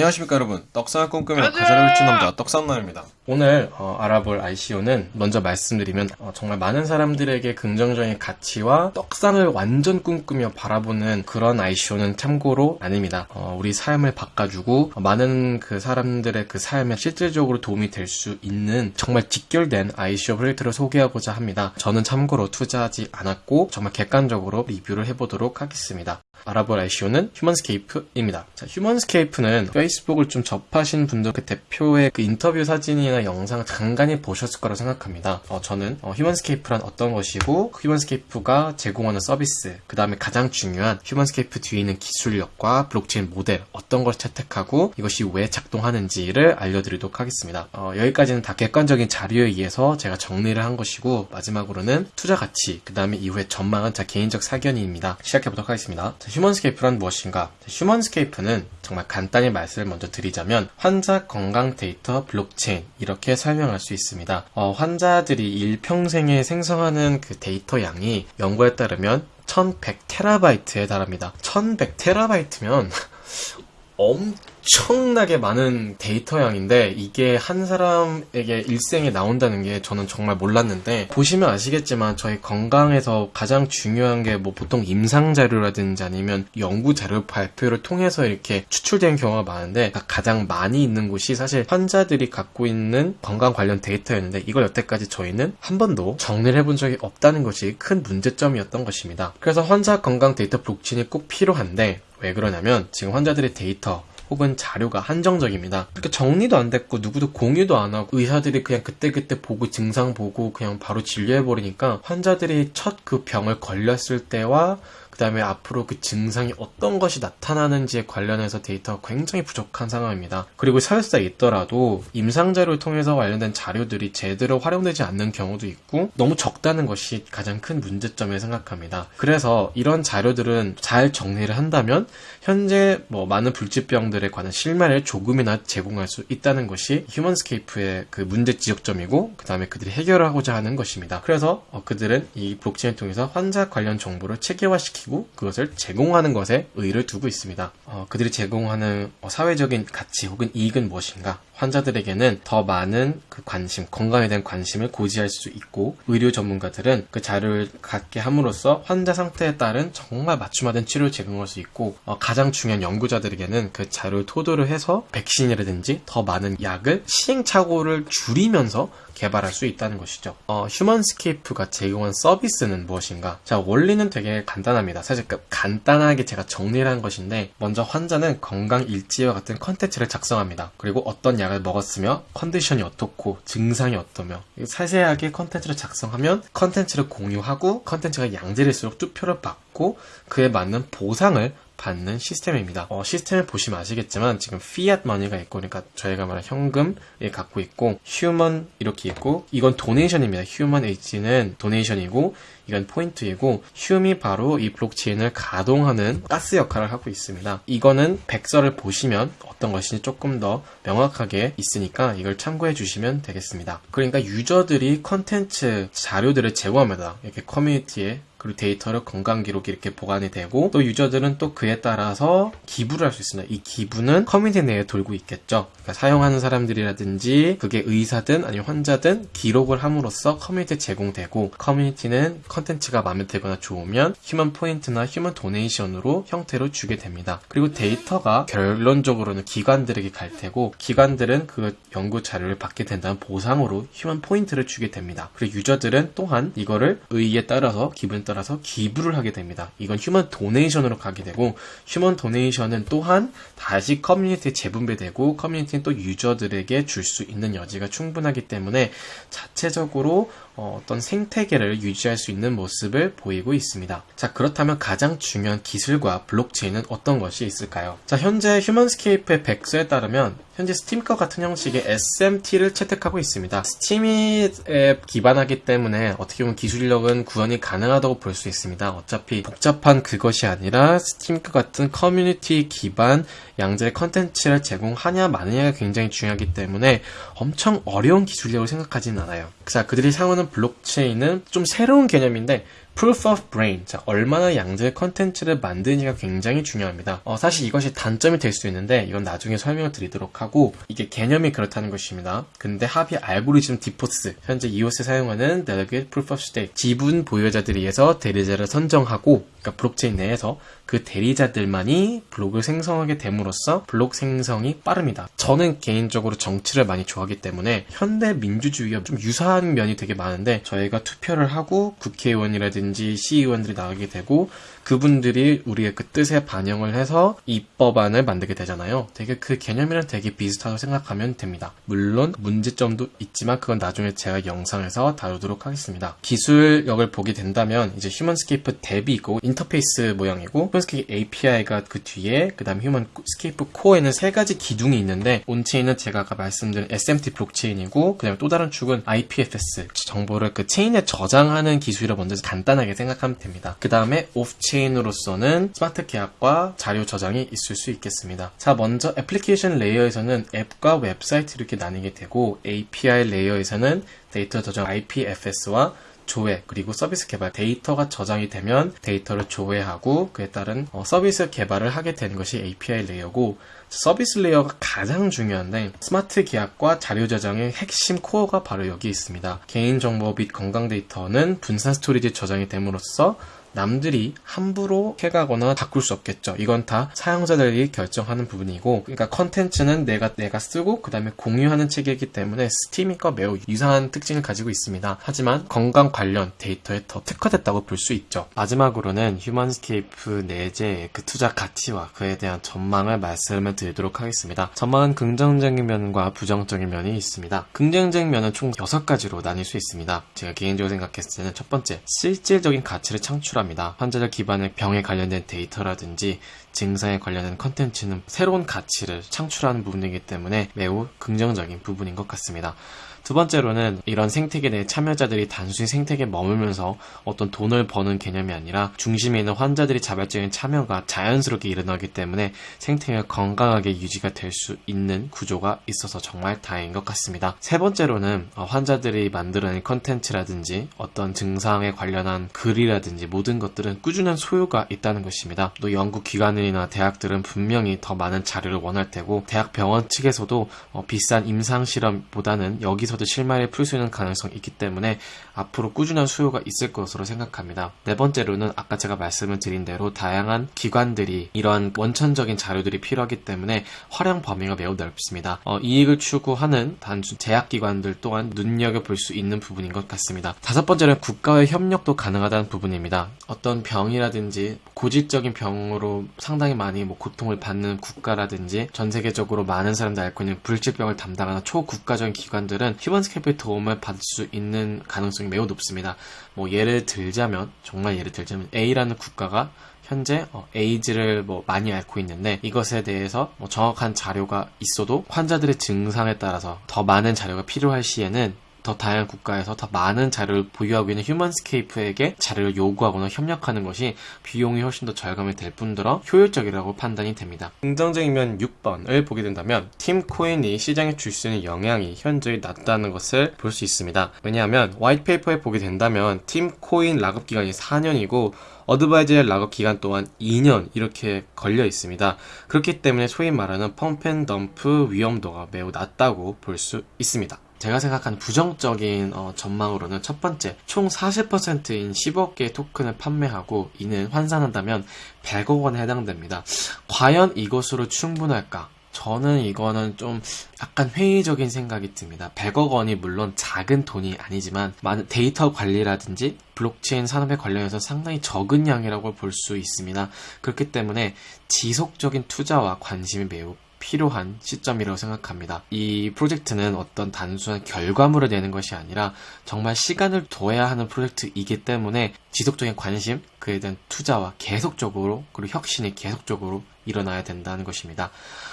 안녕하십니까 여러분 떡상을 꿈꾸며 가사를 훔친 남자 떡상남입니다 오늘 어, 알아볼 ICO는 먼저 말씀드리면 어, 정말 많은 사람들에게 긍정적인 가치와 떡상을 완전 꿈꾸며 바라보는 그런 ICO는 참고로 아닙니다. 어, 우리 삶을 바꿔주고 많은 그 사람들의 그 삶에 실질적으로 도움이 될 수 있는 정말 직결된 ICO 프로젝트를 소개하고자 합니다. 저는 참고로 투자하지 않았고 정말 객관적으로 리뷰를 해보도록 하겠습니다. 알아볼 ICO는 휴먼스케이프입니다. 자, 휴먼스케이프는 페이스북을 좀 접하신 분들 그 대표의 그 인터뷰 사진이나 영상을 간간히 보셨을 거라고 생각합니다. 어, 저는 어, 휴먼스케이프란 어떤 것이고 휴먼스케이프가 제공하는 서비스 그 다음에 가장 중요한 휴먼스케이프 뒤에 있는 기술력과 블록체인 모델 어떤 걸 채택하고 이것이 왜 작동하는지를 알려드리도록 하겠습니다. 어, 여기까지는 다 객관적인 자료에 의해서 제가 정리를 한 것이고 마지막으로는 투자 가치 그 다음에 이후에 전망은 제 개인적 사견입니다. 시작해보도록 하겠습니다. 자, 휴먼스케이프란 무엇인가? 휴먼스케이프는 정말 간단히 말씀을 먼저 드리자면 환자 건강 데이터 블록체인 이렇게 설명할 수 있습니다. 어, 환자들이 일평생에 생성하는 그 데이터 양이 연구에 따르면 1100테라바이트에 달합니다. 1100테라바이트면 엄 청나게 많은 데이터 양인데 이게 한 사람에게 일생에 나온다는 게 저는 정말 몰랐는데 보시면 아시겠지만 저희 건강에서 가장 중요한 게 뭐 보통 임상 자료라든지 아니면 연구 자료 발표를 통해서 이렇게 추출된 경우가 많은데 가장 많이 있는 곳이 사실 환자들이 갖고 있는 건강 관련 데이터였는데 이걸 여태까지 저희는 한 번도 정리를 해본 적이 없다는 것이 큰 문제점이었던 것입니다. 그래서 환자 건강 데이터 블록체인이 꼭 필요한데 왜 그러냐면 지금 환자들의 데이터 혹은 자료가 한정적입니다. 그러니까 정리도 안 됐고 누구도 공유도 안 하고 의사들이 그냥 그때그때 보고 증상 보고 그냥 바로 진료해버리니까 환자들이 첫 그 병을 걸렸을 때와 그 다음에 앞으로 그 증상이 어떤 것이 나타나는지에 관련해서 데이터가 굉장히 부족한 상황입니다. 그리고 사실상 있더라도 임상자료를 통해서 관련된 자료들이 제대로 활용되지 않는 경우도 있고 너무 적다는 것이 가장 큰 문제점이라고 생각합니다. 그래서 이런 자료들은 잘 정리를 한다면 현재 뭐 많은 불치병들에 관한 실마리를 조금이나 제공할 수 있다는 것이 휴먼스케이프의 그 문제 지적점이고 그 다음에 그들이 해결하고자 하는 것입니다. 그래서 어 그들은 이 블록체인을 통해서 환자 관련 정보를 체계화시키고 그것을 제공하는 것에 의의를 두고 있습니다. 어 그들이 제공하는 어 사회적인 가치 혹은 이익은 무엇인가? 환자들에게는 더 많은 그 관심, 건강에 대한 관심을 고지할 수 있고 의료 전문가들은 그 자료를 갖게 함으로써 환자 상태에 따른 정말 맞춤화된 치료를 제공할 수 있고 어, 가장 중요한 연구자들에게는 그 자료를 토대로 해서 백신이라든지 더 많은 약을 시행착오를 줄이면서 개발할 수 있다는 것이죠. 어, 휴먼스케이프가 제공한 서비스는 무엇인가? 자, 원리는 되게 간단합니다. 사실 그 간단하게 제가 정리를 한 것인데 먼저 환자는 건강 일지와 같은 컨텐츠를 작성합니다. 그리고 어떤 약을 먹었으며 컨디션이 어떻고 증상이 어떠며 세세하게 컨텐츠를 작성하면 컨텐츠를 공유하고 컨텐츠가 양질일수록 투표를 받고 그에 맞는 보상을 받는 시스템입니다. 어, 시스템을 보시면 아시겠지만 지금 fiat money가 있고 그러니까 저희가 말한 현금을 갖고 있고 human 이렇게 있고 이건 donation입니다. human h는 donation이고 이건 포인트이고 HUM이 바로 이 블록체인을 가동하는 가스 역할을 하고 있습니다. 이거는 백서를 보시면 어떤 것인지 조금 더 명확하게 있으니까 이걸 참고해 주시면 되겠습니다. 그러니까 유저들이 컨텐츠 자료들을 제공합니다. 이렇게 커뮤니티에 그리고 데이터를 건강 기록이 이렇게 보관이 되고 또 유저들은 또 그에 따라서 기부를 할 수 있습니다. 이 기부는 커뮤니티 내에 돌고 있겠죠. 그러니까 사용하는 사람들이라든지 그게 의사든 아니면 환자든 기록을 함으로써 커뮤니티에 제공되고 커뮤니티는 컨텐츠가 마음에 들거나 좋으면 human point나 human donation으로 형태로 주게 됩니다. 그리고 데이터가 결론적으로는 기관들에게 갈 테고 기관들은 그 연구 자료를 받게 된다는 보상으로 human point를 주게 됩니다. 그리고 유저들은 또한 이거를 의의에 따라서 따라서 기부를 하게 됩니다. 이건 human donation으로 가게 되고 human donation은 또한 다시 커뮤니티에 재분배되고 커뮤니티는 또 유저들에게 줄 수 있는 여지가 충분하기 때문에 자체적으로 어떤 생태계를 유지할 수 있는 모습을 보이고 있습니다. 자, 그렇다면 가장 중요한 기술과 블록체인은 어떤 것이 있을까요? 자, 현재 휴먼스케이프의 백서에 따르면 현재 스팀과 같은 형식의 SMT를 채택하고 있습니다. 스팀에 기반하기 때문에 어떻게 보면 기술력은 구현이 가능하다고 볼 수 있습니다. 어차피 복잡한 그것이 아니라 스팀과 같은 커뮤니티 기반 양질의 컨텐츠를 제공하냐 마느냐가 굉장히 중요하기 때문에 엄청 어려운 기술력을 생각하지는 않아요. 자, 그들이 사용하는 블록체인은 좀 새로운 개념인데 proof of brain. 자, 얼마나 양질의 컨텐츠를 만드느냐가 굉장히 중요합니다. 어, 사실 이것이 단점이 될 수 있는데 이건 나중에 설명을 드리도록 하고 이게 개념이 그렇다는 것입니다. 근데 합의 알고리즘 DPoS 현재 이오스에 사용하는 delegate proof of stake 지분 보유자들에 의해서 대리자를 선정하고 그러니까 블록체인 내에서 그 대리자들만이 블록을 생성하게 됨으로써 블록 생성이 빠릅니다. 저는 개인적으로 정치를 많이 좋아하기 때문에 현대 민주주의와 좀 유사한 면이 되게 많은데 저희가 투표를 하고 국회의원이라든지 시의원들이 나가게 되고 그분들이 우리의 그 뜻에 반영을 해서 입법안을 만들게 되잖아요. 되게 그 개념이랑 되게 비슷하다고 생각하면 됩니다. 물론 문제점도 있지만 그건 나중에 제가 영상에서 다루도록 하겠습니다. 기술력을 보게 된다면 이제 휴먼스케이프 DApp이 있고 인터페이스 모양이고 휴먼스케이프 API가 그 뒤에 그 다음 휴먼스케이프 코어에는 세 가지 기둥이 있는데 on-chain은 제가 아까 말씀드린 SMT 블록체인이고 그 다음에 또 다른 축은 IPFS 정보를 그 체인에 저장하는 기술이라 먼저 간단하게 생각하면 됩니다. 그 다음에 off-chain으로서는 스마트 계약과 자료 저장이 있을 수 있겠습니다. 자 먼저 application layer에서는 앱과 웹사이트 이렇게 나뉘게 되고 API layer에서는 데이터 저장 IPFS와 조회 그리고 서비스 개발 데이터가 저장이 되면 데이터를 조회하고 그에 따른 어, 서비스 개발을 하게 되는 것이 API layer고 서비스 layer가 가장 중요한데 스마트 계약과 자료 저장의 핵심 코어가 바로 여기 있습니다. 개인정보 및 건강 데이터는 분산 storage 저장이 됨으로써 남들이 함부로 해가거나 바꿀 수 없겠죠. 이건 다 사용자들이 결정하는 부분이고, 그러니까 컨텐츠는 내가 내가 쓰고 그 다음에 공유하는 체계이기 때문에 스팀과 매우 유사한 특징을 가지고 있습니다. 하지만 건강 관련 데이터에 더 특화됐다고 볼 수 있죠. 마지막으로는 휴먼스케이프 내재의 그 투자 가치와 그에 대한 전망을 말씀을 드리도록 하겠습니다. 전망은 긍정적인 면과 부정적인 면이 있습니다. 긍정적인 면은 총 6가지로 나뉠 수 있습니다. 제가 개인적으로 생각했을 때는 첫 번째, 실질적인 가치를 창출합니다. 환자들 기반의 병에 관련된 데이터라든지 증상에 관련된 컨텐츠는 새로운 가치를 창출하는 부분이기 때문에 매우 긍정적인 부분인 것 같습니다. 두 번째로는 이런 생태계 내 참여자들이 단순히 생태계에 머물면서 어떤 돈을 버는 개념이 아니라 중심에 있는 환자들이 자발적인 참여가 자연스럽게 일어나기 때문에 생태계가 건강하게 유지가 될 수 있는 구조가 있어서 정말 다행인 것 같습니다. 세 번째로는 어, 환자들이 만들어낸 컨텐츠라든지 어떤 증상에 관련한 글이라든지 모든 것들은 꾸준한 수요가 있다는 것입니다. 또 연구 기관이나 대학들은 분명히 더 많은 자료를 원할 테고 대학 병원 측에서도 어, 비싼 임상 실험보다는 여기서도 실마리를 풀 수 있는 가능성이 있기 때문에 앞으로 꾸준한 수요가 있을 것으로 생각합니다. 네 번째로는 아까 제가 말씀을 드린 대로 다양한 기관들이 이러한 원천적인 자료들이 필요하기 때문에 활용 범위가 매우 넓습니다. 어, 이익을 추구하는 단순 제약기관들 또한 눈여겨볼 수 있는 부분인 것 같습니다. 다섯 번째는 국가의 협력도 가능하다는 부분입니다. 어떤 병이라든지 고질적인 병으로 상당히 많이 뭐 고통을 받는 국가라든지 전 세계적으로 많은 사람들이 앓고 있는 불치병을 담당하는 초국가적인 기관들은 휴먼스케이프의 도움을 받을 수 있는 가능성이 매우 높습니다. 뭐 예를 들자면 정말 예를 들자면 A라는 국가가 현재 어, 에이즈를 뭐 많이 앓고 있는데 이것에 대해서 뭐 정확한 자료가 있어도 환자들의 증상에 따라서 더 많은 자료가 필요할 시에는 더 다양한 국가에서 더 많은 자료를 보유하고 있는 휴먼스케이프에게 자료를 요구하거나 협력하는 것이 비용이 훨씬 더 절감이 될 뿐더러 효율적이라고 판단이 됩니다. 긍정적인 면 6번을 보게 된다면 팀 코인이 시장에 줄 수 있는 영향이 현저히 낮다는 것을 볼 수 있습니다. 왜냐하면 white paper에 보게 된다면 팀 코인 lockup 기간이 4년이고 advisor의 lockup 기간 또한 2년 이렇게 걸려 있습니다. 그렇기 때문에 소위 말하는 pump and dump 위험도가 매우 낮다고 볼 수 있습니다. 제가 생각하는 부정적인 어, 전망으로는 첫 번째, 총 40%인 10억 개의 토큰을 판매하고 이는 환산한다면 100억 원에 해당됩니다. 과연 이것으로 충분할까? 저는 이거는 좀 약간 회의적인 생각이 듭니다. 100억 원이 물론 작은 돈이 아니지만 많은 데이터 관리라든지 블록체인 산업에 관련해서 상당히 적은 양이라고 볼 수 있습니다. 그렇기 때문에 지속적인 투자와 관심이 매우 필요한 시점이라고 생각합니다. 이 프로젝트는 어떤 단순한 결과물을 내는 것이 아니라 정말 시간을 둬야 하는 프로젝트이기 때문에 지속적인 관심, 그에 대한 투자와 계속적으로 그리고 혁신이 계속적으로 일어나야 된다는 것입니다.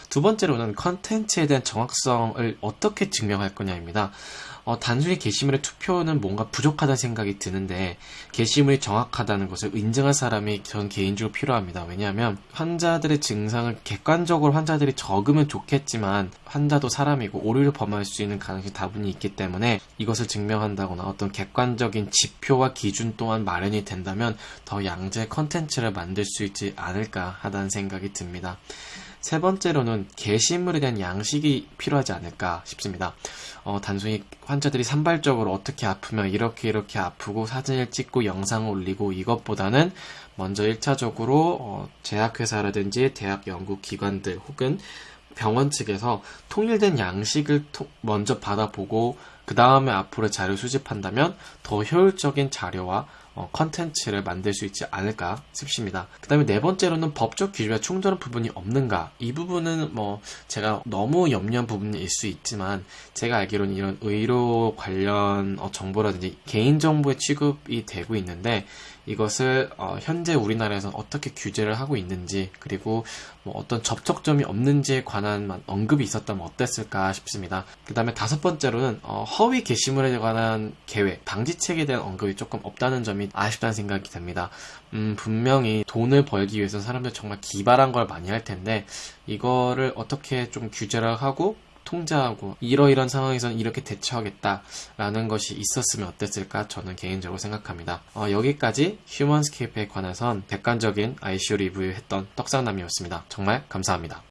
두 번째로는 컨텐츠에 대한 정확성을 어떻게 증명할 거냐입니다. 어, 단순히 게시물의 투표는 뭔가 부족하다는 생각이 드는데 게시물이 정확하다는 것을 인정할 사람이 전 개인적으로 필요합니다. 왜냐하면 환자들의 증상을 객관적으로 환자들이 적 적으면 좋겠지만 환자도 사람이고 오류를 범할 수 있는 가능성이 다분히 있기 때문에 이것을 증명한다거나 어떤 객관적인 지표와 기준 또한 마련이 된다면 더 양질 컨텐츠를 만들 수 있지 않을까 하다는 생각이 듭니다. 세 번째로는 게시물에 대한 양식이 필요하지 않을까 싶습니다. 어, 단순히 환자들이 산발적으로 어떻게 아프면 이렇게 이렇게 아프고 사진을 찍고 영상을 올리고 이것보다는 먼저 1차적으로 어, 제약회사라든지 대학 연구기관들 혹은 병원 측에서 통일된 양식을 토- 먼저 받아보고 그 다음에 앞으로 자료 수집한다면 더 효율적인 자료와 어, 컨텐츠를 만들 수 있지 않을까 싶습니다. 그 다음에 네 번째로는 법적 기준과 충돌한 부분이 없는가 이 부분은 뭐 제가 너무 염려한 부분일 수 있지만 제가 알기로는 이런 의료 관련 어, 정보라든지 개인정보의 취급이 되고 있는데 이것을 어, 현재 우리나라에서 어떻게 규제를 하고 있는지 그리고 뭐 어떤 접촉점이 없는지에 관한 만- 언급이 있었다면 어땠을까 싶습니다. 그 다음에 다섯 번째로는 어, 허위 게시물에 관한 계획, 방지책에 대한 언급이 조금 없다는 점이 아쉽다는 생각이 듭니다. 음, 분명히 돈을 벌기 위해서 사람들 정말 기발한 걸 많이 할 텐데 이거를 어떻게 좀 규제를 하고 통제하고 이러이런 상황에서는 이렇게 대처하겠다라는 것이 있었으면 어땠을까 저는 개인적으로 생각합니다. 어, 여기까지 휴먼스케이프에 관해선 객관적인 ICU 리뷰했던 떡상남이었습니다. 정말 감사합니다.